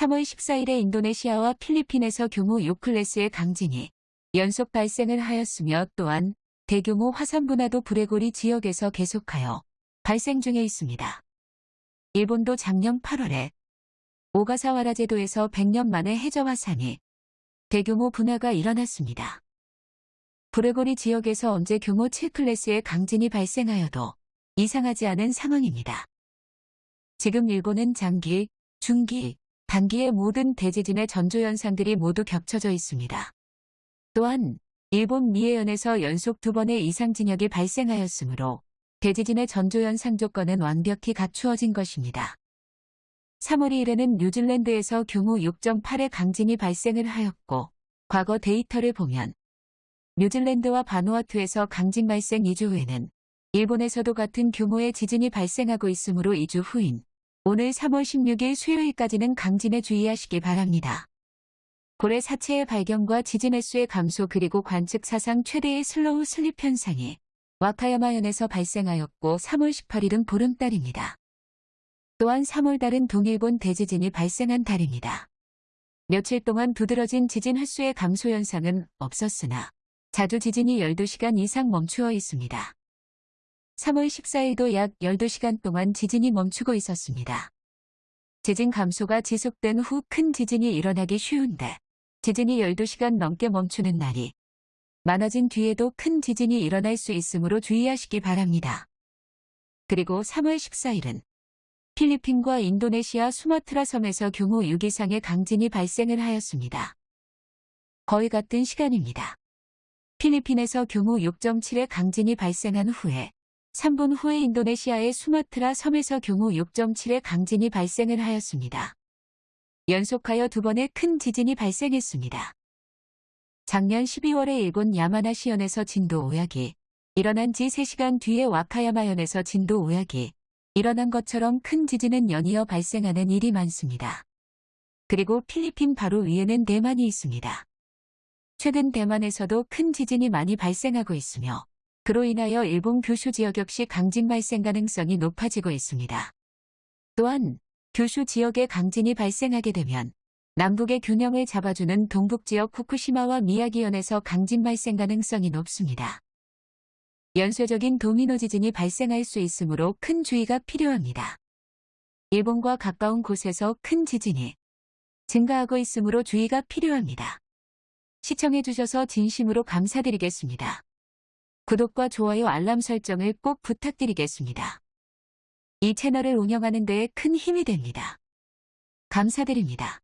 3월 14일에 인도네시아와 필리핀에서 규모 6클래스의 강진이 연속 발생을 하였으며 또한 대규모 화산 분화도 브레고리 지역에서 계속하여 발생 중에 있습니다. 일본도 작년 8월에 오가사와라 제도에서 100년 만에 해저 화산이 대규모 분화가 일어났습니다. 브레고리 지역에서 언제 규모 7클래스의 강진이 발생하여도 이상하지 않은 상황입니다. 지금 일본은 장기, 중기, 단기의 모든 대지진의 전조현상들이 모두 겹쳐져 있습니다. 또한 일본 미해현에서 연속 두 번의 이상 진역이 발생하였으므로 대지진의 전조현상 조건은 완벽히 갖추어진 것입니다. 3월 2일에는 뉴질랜드에서 규모 6.8의 강진이 발생을 하였고 과거 데이터를 보면 뉴질랜드와 바누아투에서 강진 발생 2주 후에는 일본에서도 같은 규모의 지진이 발생하고 있으므로 2주 후인 오늘 3월 16일 수요일까지는 강진에 주의하시기 바랍니다. 고래 사체의 발견과 지진 횟수의 감소 그리고 관측 사상 최대의 slow slip 현상이 와카야마현에서 발생하였고 3월 18일은 보름달입니다. 또한 3월달은 동일본 대지진이 발생한 달입니다. 며칠 동안 두드러진 지진 횟수의 감소 현상은 없었으나 자주 지진이 12시간 이상 멈추어 있습니다. 3월 14일도 약 12시간 동안 지진이 멈추고 있었습니다. 지진 감소가 지속된 후 큰 지진이 일어나기 쉬운데 지진이 12시간 넘게 멈추는 날이 많아진 뒤에도 큰 지진이 일어날 수 있으므로 주의하시기 바랍니다. 그리고 3월 14일은 필리핀과 인도네시아 수마트라 섬에서 규모 6 이상의 강진이 발생을 하였습니다. 거의 같은 시간입니다. 필리핀에서 규모 6.7의 강진이 발생한 후에 3분 후에 인도네시아의 수마트라 섬에서 규모 6.7의 강진이 발생을 하였습니다. 연속하여 두 번의 큰 지진이 발생했습니다. 작년 12월에 일본 야마나시현에서 진도 5약이 일어난 지 3시간 뒤에 와카야마현에서 진도 5약이 일어난 것처럼 큰 지진은 연이어 발생하는 일이 많습니다. 그리고 필리핀 바로 위에는 대만이 있습니다. 최근 대만에서도 큰 지진이 많이 발생하고 있으며 그로 인하여 일본 규슈 지역 역시 강진 발생 가능성이 높아지고 있습니다. 또한 규슈 지역에 강진이 발생하게 되면 남북의 균형을 잡아주는 동북 지역 후쿠시마와 미야기현에서 강진 발생 가능성이 높습니다. 연쇄적인 도미노 지진이 발생할 수 있으므로 큰 주의가 필요합니다. 일본과 가까운 곳에서 큰 지진이 증가하고 있으므로 주의가 필요합니다. 시청해주셔서 진심으로 감사드리겠습니다. 구독과 좋아요 알람 설정을 꼭 부탁드리겠습니다. 이 채널을 운영하는 데에 큰 힘이 됩니다. 감사드립니다.